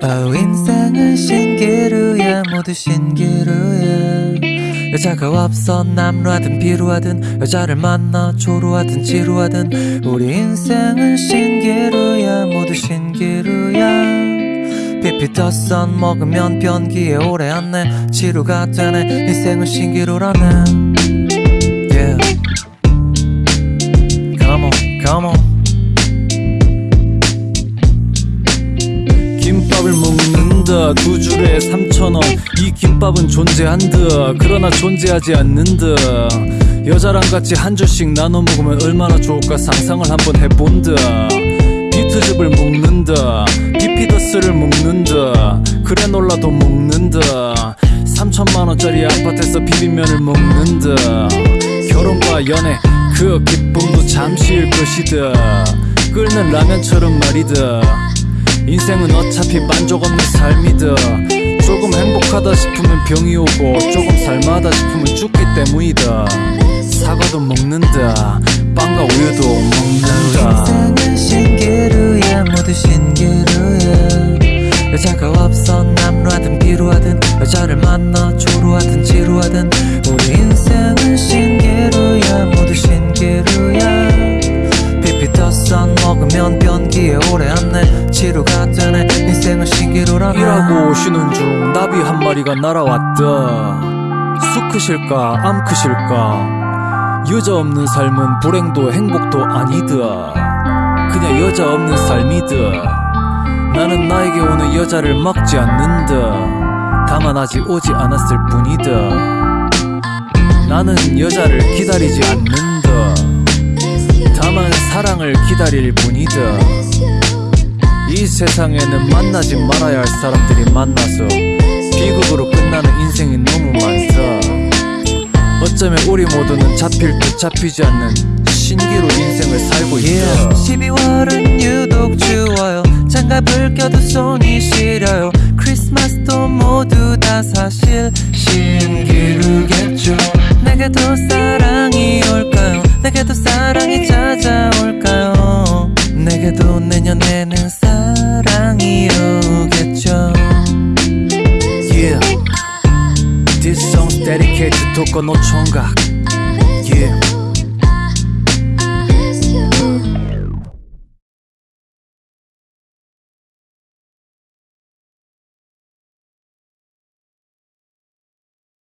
아우 인생은 신기루야 모두 신기루야. 여자가 없어 남루하든 비루하든 여자를 만나 조루하든 지루하든. 우리 인생은 신기루야 모두 신기루야. 피피터선 먹으면 변기에 오래 앉네. 지루가 되네. 인생은 신기루라네 김밥을 먹는다 두 줄에 3천원. 이 김밥은 존재한다 그러나 존재하지 않는다 여자랑 같이 한 줄씩 나눠 먹으면 얼마나 좋을까 상상을 한번 해본다 비트즙을 먹는다 비피더스를 먹는다 그래 놀라도 먹는다 3천만원짜리 아파트에서 비빔면을 먹는다 결혼과 연애 그 기쁨도 잠시일 것이다 끓는 라면처럼 말이다 인생은 어차피 만족 없는 삶이다. 조금 행복하다 싶으면 병이 오고 조금 살만하다 싶으면 죽기 때문이다. 사과도 먹는다. 빵과 우유도 먹는다. 인생은 신기루야 모두 신기루야. 여자가 없어 남루하든 비루하든 여자를 만나 조루하든 지루하든. 우리 인생은 신기루야 모두 신기루야. 피피터선 먹으면 신기루라네 일하고 쉬는 중 나비 한 마리가 날아왔다. 수 크실까 암 크실까? 여자 없는 삶은 불행도 행복도 아니다. 그냥 여자 없는 삶이다. 나는 나에게 오는 여자를 막지 않는다. 다만 아직 오지 않았을 뿐이다. 나는 여자를 기다리지 않는다. 다만 사랑을 기다릴 뿐이다 이 세상에는 만나지 말아야 할 사람들이 만나서 비극으로 끝나는 인생이 너무 많다. 어쩌면 우리 모두는 잡힐 듯 잡히지 않는 신기루 인생을 살고 있다. yeah. 12월은 유독 추워요. 장갑을 껴도 손이 시려요. 크리스마스도 모두 다 사실 신기루겠죠. 내게도 사랑이 올까요? 내게도 사랑이 찾아올까요? 내게도 내년에는 to 독거 노총각 Yeah